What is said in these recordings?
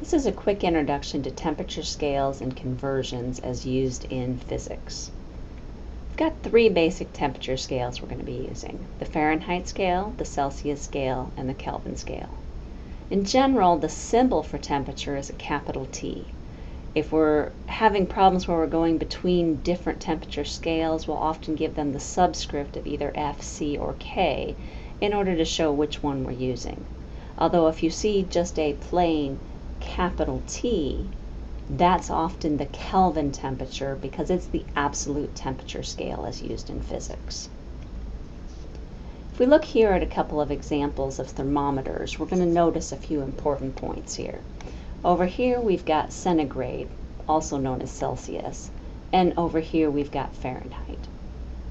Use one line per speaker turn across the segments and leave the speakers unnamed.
This is a quick introduction to temperature scales and conversions as used in physics. We've got three basic temperature scales we're going to be using, the Fahrenheit scale, the Celsius scale, and the Kelvin scale. In general, the symbol for temperature is a capital T. If we're having problems where we're going between different temperature scales, we'll often give them the subscript of either F, C, or K in order to show which one we're using. Although if you see just a plain capital T, that's often the Kelvin temperature because it's the absolute temperature scale as used in physics. If we look here at a couple of examples of thermometers, we're going to notice a few important points here. Over here we've got centigrade, also known as Celsius, and over here we've got Fahrenheit.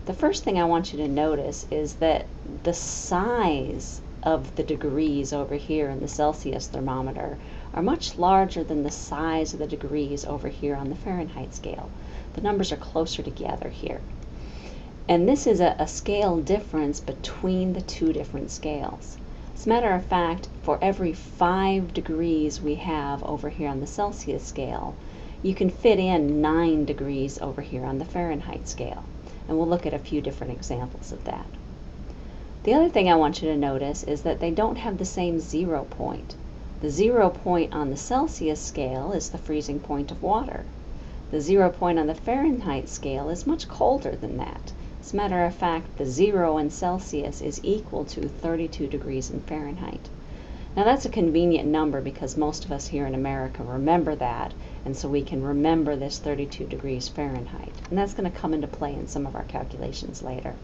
The first thing I want you to notice is that the size of the degrees over here in the Celsius thermometer are much larger than the size of the degrees over here on the Fahrenheit scale. The numbers are closer together here. And this is a, a, scale difference between the two different scales. As a matter of fact, for every five degrees we have over here on the Celsius scale, you can fit in nine degrees over here on the Fahrenheit scale. And we'll look at a few different examples of that. The other thing I want you to notice is that they don't have the same zero point. The zero point on the Celsius scale is the freezing point of water. The zero point on the Fahrenheit scale is much colder than that. As a matter of fact, the zero in Celsius is equal to 32 degrees in Fahrenheit. Now that's a convenient number because most of us here in America remember that, and so we can remember this 32 degrees Fahrenheit. And that's going to come into play in some of our calculations later.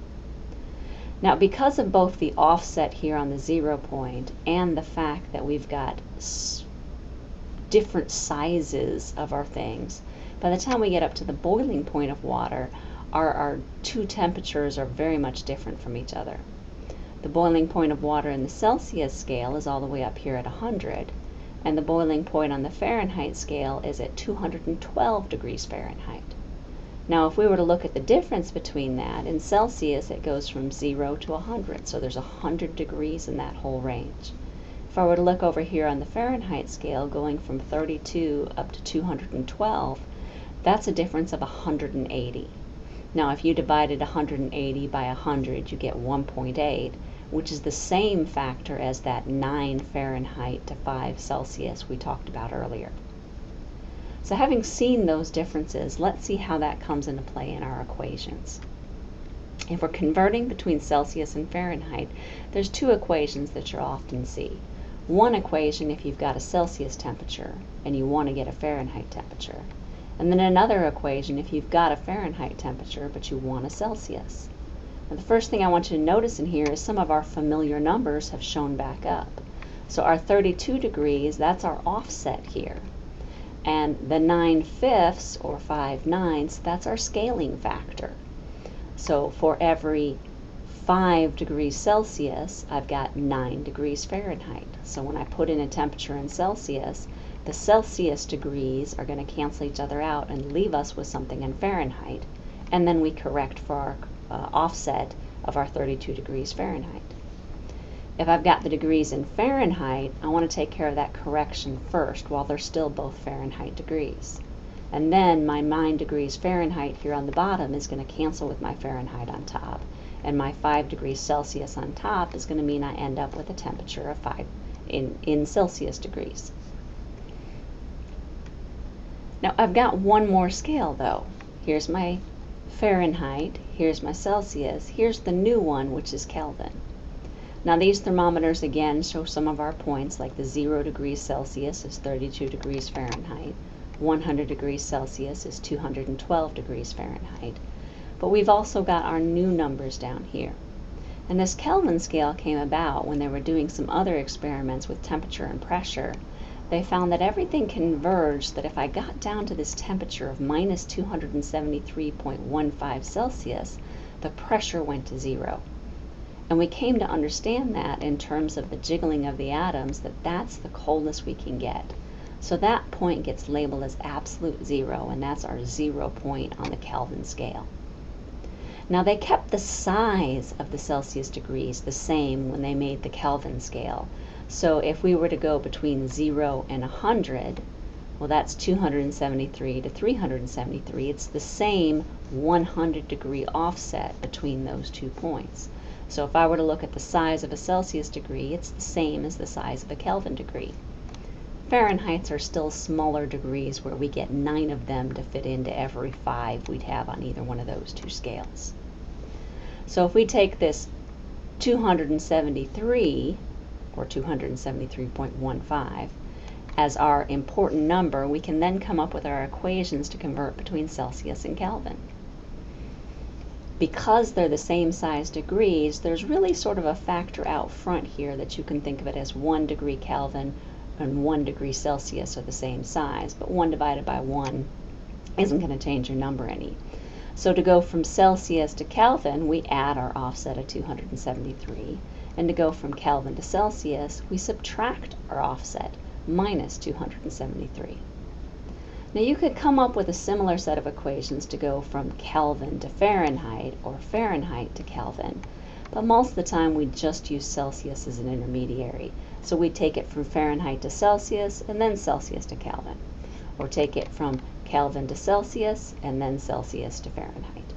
Now, because of both the offset here on the zero point and the fact that we've got different sizes of our things, by the time we get up to the boiling point of water, our, our two temperatures are very much different from each other. The boiling point of water in the Celsius scale is all the way up here at 100, and the boiling point on the Fahrenheit scale is at 212 degrees Fahrenheit. Now, if we were to look at the difference between that, in Celsius it goes from 0 to 100, so there's 100 degrees in that whole range. If I were to look over here on the Fahrenheit scale, going from 32 up to 212, that's a difference of 180. Now, if you divided 180 by 100, you get 1.8, which is the same factor as that 9 Fahrenheit to 5 Celsius we talked about earlier. So having seen those differences, let's see how that comes into play in our equations. If we're converting between Celsius and Fahrenheit, there's two equations that you'll often see. One equation if you've got a Celsius temperature and you want to get a Fahrenheit temperature. And then another equation if you've got a Fahrenheit temperature but you want a Celsius. Now the first thing I want you to notice in here is some of our familiar numbers have shown back up. So our 32 degrees, that's our offset here. And the 9 fifths, or 5 ninths, that's our scaling factor. So for every 5 degrees Celsius, I've got 9 degrees Fahrenheit. So when I put in a temperature in Celsius, the Celsius degrees are going to cancel each other out and leave us with something in Fahrenheit. And then we correct for our uh, offset of our 32 degrees Fahrenheit. If I've got the degrees in Fahrenheit, I want to take care of that correction first while they're still both Fahrenheit degrees. And then my 9 degrees Fahrenheit here on the bottom is going to cancel with my Fahrenheit on top. And my 5 degrees Celsius on top is going to mean I end up with a temperature of 5 in, in Celsius degrees. Now I've got one more scale though. Here's my Fahrenheit, here's my Celsius, here's the new one which is Kelvin. Now these thermometers again show some of our points like the 0 degrees Celsius is 32 degrees Fahrenheit, 100 degrees Celsius is 212 degrees Fahrenheit. But we've also got our new numbers down here. And this Kelvin scale came about when they were doing some other experiments with temperature and pressure. They found that everything converged that if I got down to this temperature of minus 273.15 Celsius, the pressure went to zero. And we came to understand that in terms of the jiggling of the atoms, that that's the coldest we can get. So that point gets labeled as absolute zero, and that's our zero point on the Kelvin scale. Now they kept the size of the Celsius degrees the same when they made the Kelvin scale. So if we were to go between 0 and 100, well, that's 273 to 373. It's the same 100 degree offset between those two points. So if I were to look at the size of a Celsius degree, it's the same as the size of a Kelvin degree. Fahrenheits are still smaller degrees where we get nine of them to fit into every five we'd have on either one of those two scales. So if we take this 273 or 273.15 as our important number, we can then come up with our equations to convert between Celsius and Kelvin. Because they're the same size degrees, there's really sort of a factor out front here that you can think of it as 1 degree Kelvin and 1 degree Celsius are the same size, but 1 divided by 1 isn't going to change your number any. So to go from Celsius to Kelvin, we add our offset of 273. And to go from Kelvin to Celsius, we subtract our offset minus 273. Now you could come up with a similar set of equations to go from Kelvin to Fahrenheit or Fahrenheit to Kelvin, but most of the time we just use Celsius as an intermediary. So we take it from Fahrenheit to Celsius and then Celsius to Kelvin, or take it from Kelvin to Celsius and then Celsius to Fahrenheit.